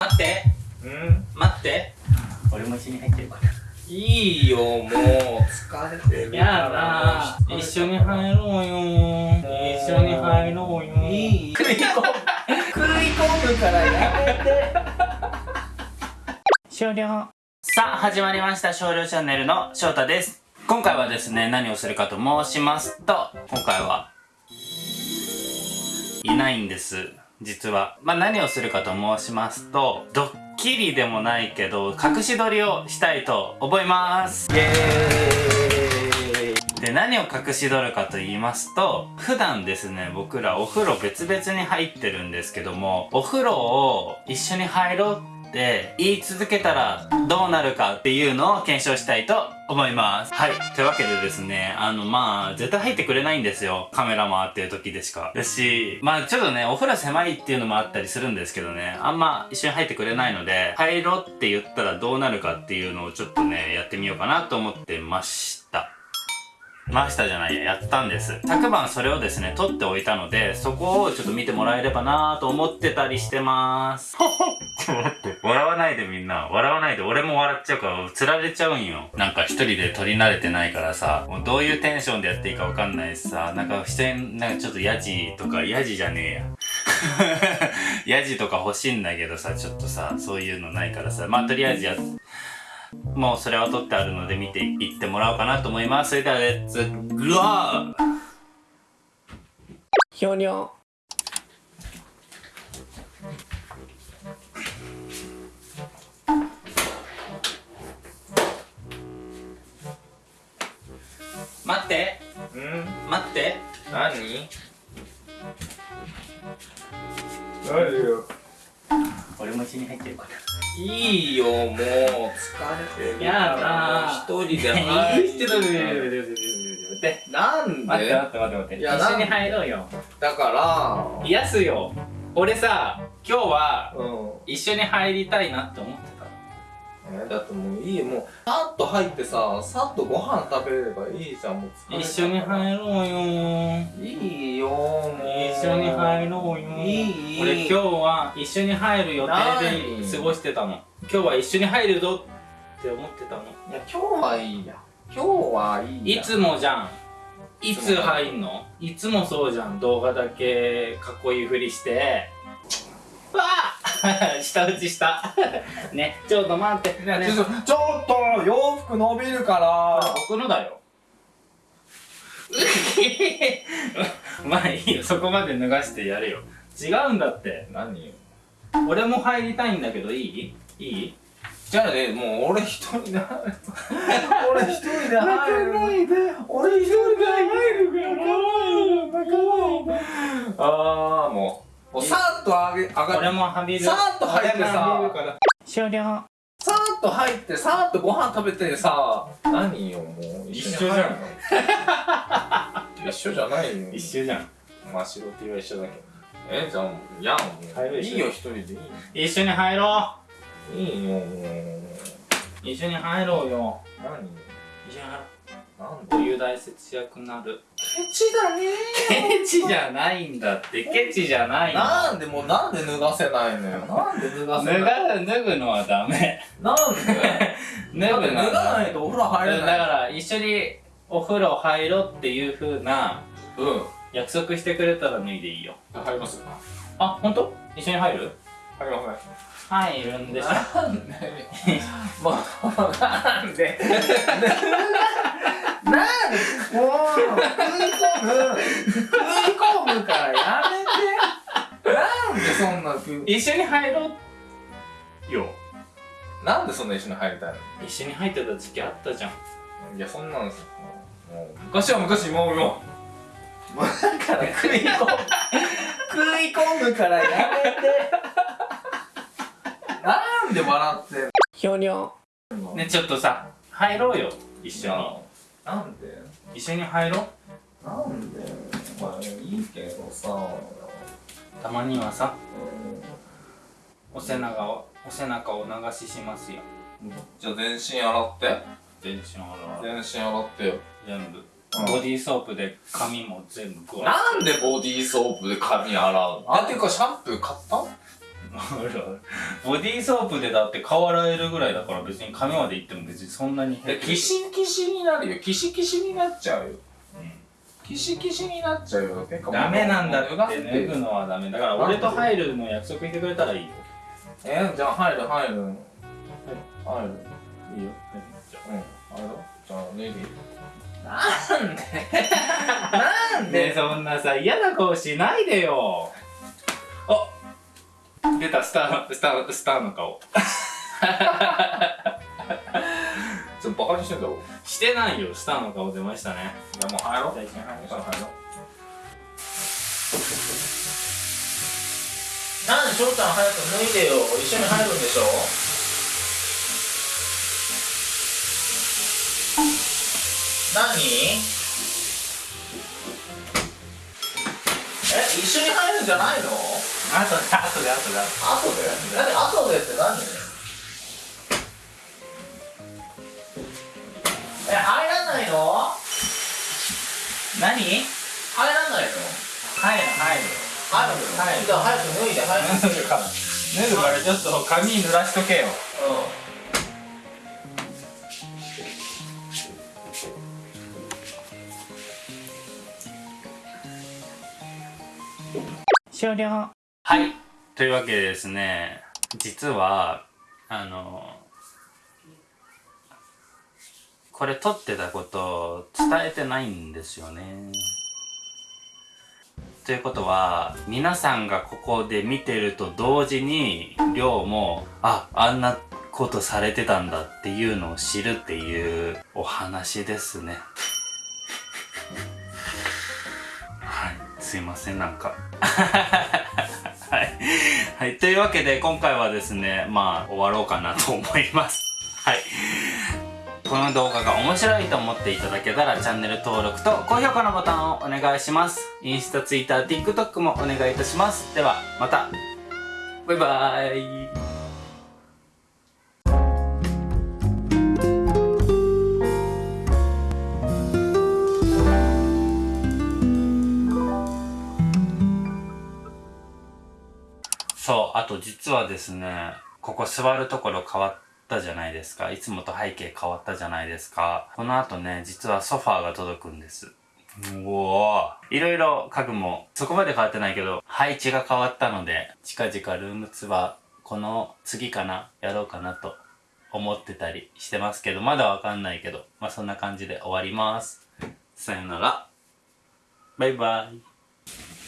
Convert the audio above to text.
待って。うん。待って。俺も一緒に入ってるから。いいよもう。疲れてる。やだ。一緒に入ろうよ。一緒に入ろうよ。いい。食い込む。食い込むからやめて。終了。さあ始まりました。少量チャンネルの翔太です。今回はですね何をするかと申しますと今回はいないんです実は。まあ何をするかと申しますとドッキリでもないけど隠し撮りをしたいと思います。イエーイ。で何を隠し撮るかと言いますと普段ですね僕らお風呂別々に入ってるんですけどもお風呂を一緒に入ろうって言い続けたらどうなるかっていうのを検証したいと思います。はい。というわけでですねあのまあ絶対入ってくれないんですよ。カメラ回ってる時でしか。だしまあちょっとねお風呂狭いっていうのもあったりするんですけどね。あんま一緒に入ってくれないので入ろうって言ったらどうなるかっていうのをちょっとねやってみようかなと思ってました。回したじゃないや、やったんです。昨晩それをですね、撮っておいたので、そこをちょっと見てもらえればなと思ってたりしてまーす。でみんな。笑わないで。俺も笑っちゃうから、釣られちゃうんよ。なんか一人で撮り慣れてないからさ、もうどういうテンションでやっていいかわかんないしさ、なんか人に、なんかちょっとヤジとか、ヤジじゃねえや。ヤジとか欲しいんだけどさ、ちょっとさ、そういうのないからさ、まあとりあえずやもうそれは撮ってあるので見ていってもらおうかなと思います。それではレッツグローひょにょって。うん。待って。何？何よ。俺も一緒に入ってるから。いいよもう疲れてるやだ一人で。入る人だねなん待ってで待って待って待って。一緒に入ろうよ。だから。癒すよ。俺さ、今日はうん。一緒に入りたいなって思ってた。えだってもういいよもうさっと入ってささっとご飯食べれればいいじゃんもう一緒に入ろうよ。いいよもう一緒に入ろうよ。いい俺今日は一緒に入る予定で過ごしてたの。今日は一緒に入るぞ。って思ってたの。いや今日はいいや。今日はいいや。いつもじゃん。いつ入んの？いつもそうじゃん。動画だけかっこいいふりしてわあ。舌打ちした。ねちょっと待って。ねね。ちょっとちょっと洋服伸びるから。僕のだよ。まあいいよ。そこまで脱がしてやるよ。違うんだって。何？よ俺も入りたいんだけどいい？いい？じゃあねもう俺一人で入る。俺一人で入る。俺一人で入るから。ああもうもうさっと上げ上が俺もはびる。さーっと入ってさ。終了。さーっと入ってさーっとご飯食べてさ。何よもう。一緒じゃん。一緒じゃないよ。一緒じゃん。まあ仕事は一緒だけど。えじゃあやも入るでしょういいよ一人でいい一緒に入ろいいよもう。う一緒に入ろうよ。何一緒に入ろなんうお湯大節約なるケチだねケチじゃないんだってケチじゃないの。なんでもうなんで脱がせないのよ。なんで脱がせ脱ない？が脱ぐのはダメ。なんで？脱ぐの脱がないとお風呂入れだない。から一緒にお風呂入ろうっていう風なうん。約束してくれたら脱いでいいよ。入りますあ本当？一緒に入る？入ります。入るんでしょなんで？もうなんで？なんでもう食い込む食い込むからやめてなんでそんな食い一緒に入ろう。よ。なんでそんな一緒に入りたいの？一緒に入ってた時期あったじゃん。いやそんなんですよ。もう昔は昔もうよもう。だから食い込む。食い込むからやめて。なんで笑ってんの？ひょにょねちょっとさ入ろうよ。一緒になんで？一緒に入ろう。なんで？まあいいけどさ。たまにはさ。うお背中をお背中を流ししますよ。んじゃあ全身洗って？全身洗う。全身洗ってよ。全部。うん。ボディーソープで髪も全部なんでボディーソープで髪洗うの？あていうかシャンプー買った？ボディーソープでだって顔洗えるぐらいだから別に髪までいっても別にそんなにえキシキシになるよ。キシキシになっちゃうよ。キシキシになっちゃうよ。ダメなんだって脱ぐのはダメだから俺と入るの約束してくれたらいいよ。えじゃあ入る入る。入る。いいよいいようん。入ろう。じゃあ脱いでいいなんで。なんねそんなさ嫌な顔しないでよ。あ出たスターのスタースターの顔。ちょっとバカにしてんだろ。してないよスターの顔出ましたね。じゃあもう入ろう。入ろうなんで翔ちゃん早く脱いでよ。一緒に入るんでしょ？何？え一緒に入るんじゃないの？あとであとであとで後で何後でって何？え入らないの？何？入入らないの？る入る。入る。のはいじゃあ早く脱いで早く脱ぐから脱ぐからちょっと髪濡らしとけよ終了はい。というわけでですね実はあのこれ撮ってたこと伝えてないんですよね。ということは皆さんがここで見てると同時にりょうもああんなことされてたんだっていうのを知るっていうお話ですね。はい。すいませんなんか。はい、はい、というわけで今回はですねまあ終わろうかなと思います。はい。この動画が面白いと思っていただけたらチャンネル登録と高評価のボタンをお願いします。インスタ、ツイッター、TikTok もお願いいたします。ではまた。バイバーイ。と実はですねここ座るところ変わったじゃないですか。いつもと背景変わったじゃないですか。この後ね実はソファーが届くんです。うおーいろいろ家具もそこまで変わってないけど配置が変わったので近々ルームツアーこの次かなやろうかなと思ってたりしてますけどまだわかんないけどまあそんな感じで終わります。さよなら。バイバイ